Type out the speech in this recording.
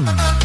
hmm